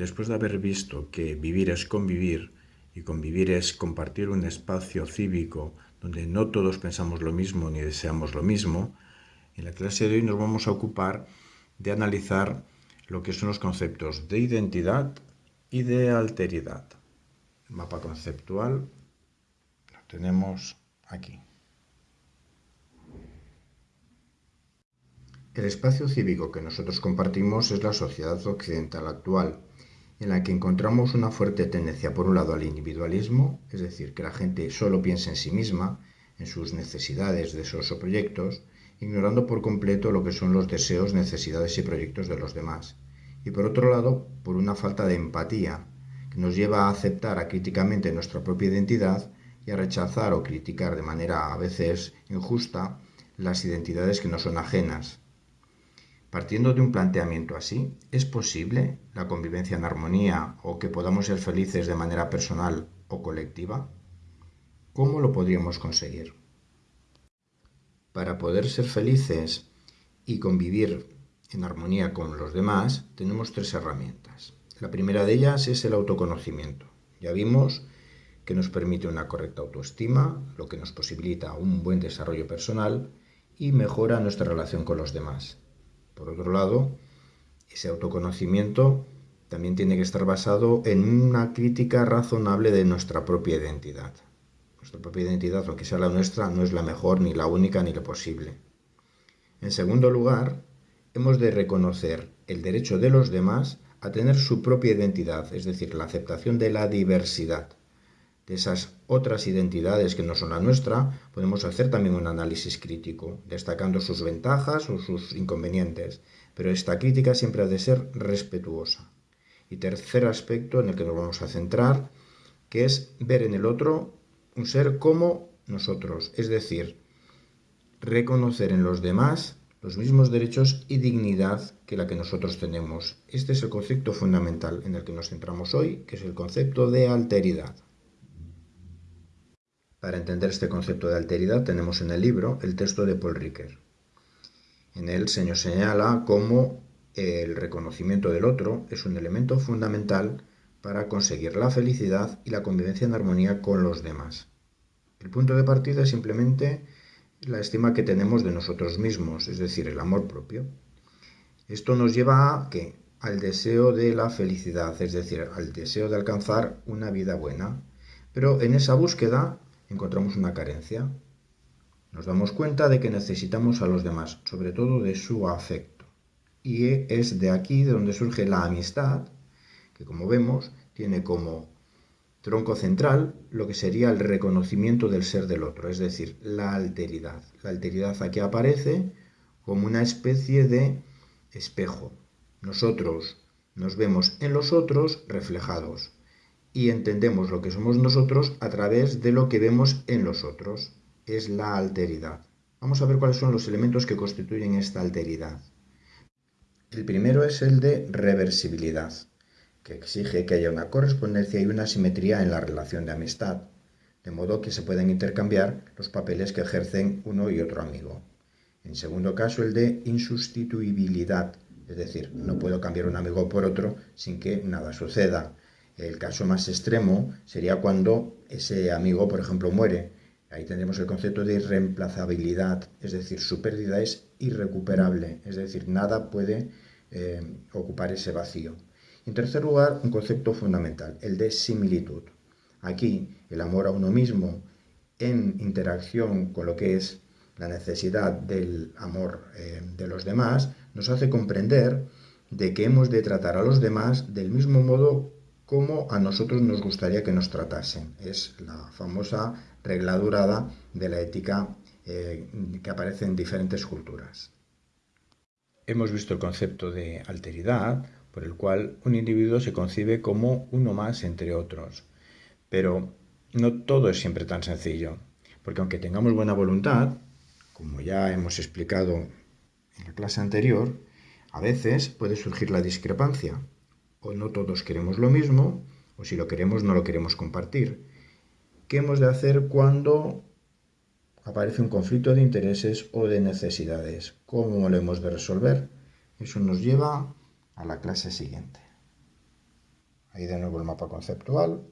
después de haber visto que vivir es convivir y convivir es compartir un espacio cívico donde no todos pensamos lo mismo ni deseamos lo mismo, en la clase de hoy nos vamos a ocupar de analizar lo que son los conceptos de identidad y de alteridad. El mapa conceptual lo tenemos aquí. El espacio cívico que nosotros compartimos es la sociedad occidental actual, en la que encontramos una fuerte tendencia por un lado al individualismo, es decir, que la gente solo piensa en sí misma, en sus necesidades, deseos o proyectos, ignorando por completo lo que son los deseos, necesidades y proyectos de los demás. Y por otro lado, por una falta de empatía, que nos lleva a aceptar acríticamente nuestra propia identidad y a rechazar o criticar de manera a veces injusta las identidades que no son ajenas, Partiendo de un planteamiento así, ¿es posible la convivencia en armonía o que podamos ser felices de manera personal o colectiva? ¿Cómo lo podríamos conseguir? Para poder ser felices y convivir en armonía con los demás, tenemos tres herramientas. La primera de ellas es el autoconocimiento. Ya vimos que nos permite una correcta autoestima, lo que nos posibilita un buen desarrollo personal y mejora nuestra relación con los demás. Por otro lado, ese autoconocimiento también tiene que estar basado en una crítica razonable de nuestra propia identidad. Nuestra propia identidad, aunque sea la nuestra, no es la mejor, ni la única, ni la posible. En segundo lugar, hemos de reconocer el derecho de los demás a tener su propia identidad, es decir, la aceptación de la diversidad de esas otras identidades que no son la nuestra, podemos hacer también un análisis crítico, destacando sus ventajas o sus inconvenientes, pero esta crítica siempre ha de ser respetuosa. Y tercer aspecto en el que nos vamos a centrar, que es ver en el otro un ser como nosotros, es decir, reconocer en los demás los mismos derechos y dignidad que la que nosotros tenemos. Este es el concepto fundamental en el que nos centramos hoy, que es el concepto de alteridad. Para entender este concepto de alteridad tenemos en el libro el texto de Paul Ricoeur. En él se nos señala cómo el reconocimiento del otro es un elemento fundamental para conseguir la felicidad y la convivencia en armonía con los demás. El punto de partida es simplemente la estima que tenemos de nosotros mismos, es decir, el amor propio. Esto nos lleva a ¿qué? al deseo de la felicidad, es decir, al deseo de alcanzar una vida buena. Pero en esa búsqueda encontramos una carencia. Nos damos cuenta de que necesitamos a los demás, sobre todo de su afecto. Y es de aquí de donde surge la amistad, que como vemos tiene como tronco central lo que sería el reconocimiento del ser del otro, es decir, la alteridad. La alteridad aquí aparece como una especie de espejo. Nosotros nos vemos en los otros reflejados y entendemos lo que somos nosotros a través de lo que vemos en los otros. Es la alteridad. Vamos a ver cuáles son los elementos que constituyen esta alteridad. El primero es el de reversibilidad, que exige que haya una correspondencia y una simetría en la relación de amistad, de modo que se pueden intercambiar los papeles que ejercen uno y otro amigo. En segundo caso, el de insustituibilidad, es decir, no puedo cambiar un amigo por otro sin que nada suceda. El caso más extremo sería cuando ese amigo, por ejemplo, muere. Ahí tendremos el concepto de irreemplazabilidad, es decir, su pérdida es irrecuperable, es decir, nada puede eh, ocupar ese vacío. En tercer lugar, un concepto fundamental, el de similitud. Aquí, el amor a uno mismo en interacción con lo que es la necesidad del amor eh, de los demás, nos hace comprender de que hemos de tratar a los demás del mismo modo como a nosotros nos gustaría que nos tratasen. Es la famosa regla durada de la ética eh, que aparece en diferentes culturas. Hemos visto el concepto de alteridad, por el cual un individuo se concibe como uno más entre otros. Pero no todo es siempre tan sencillo, porque aunque tengamos buena voluntad, como ya hemos explicado en la clase anterior, a veces puede surgir la discrepancia o no todos queremos lo mismo, o si lo queremos no lo queremos compartir. ¿Qué hemos de hacer cuando aparece un conflicto de intereses o de necesidades? ¿Cómo lo hemos de resolver? Eso nos lleva a la clase siguiente. Ahí de nuevo el mapa conceptual.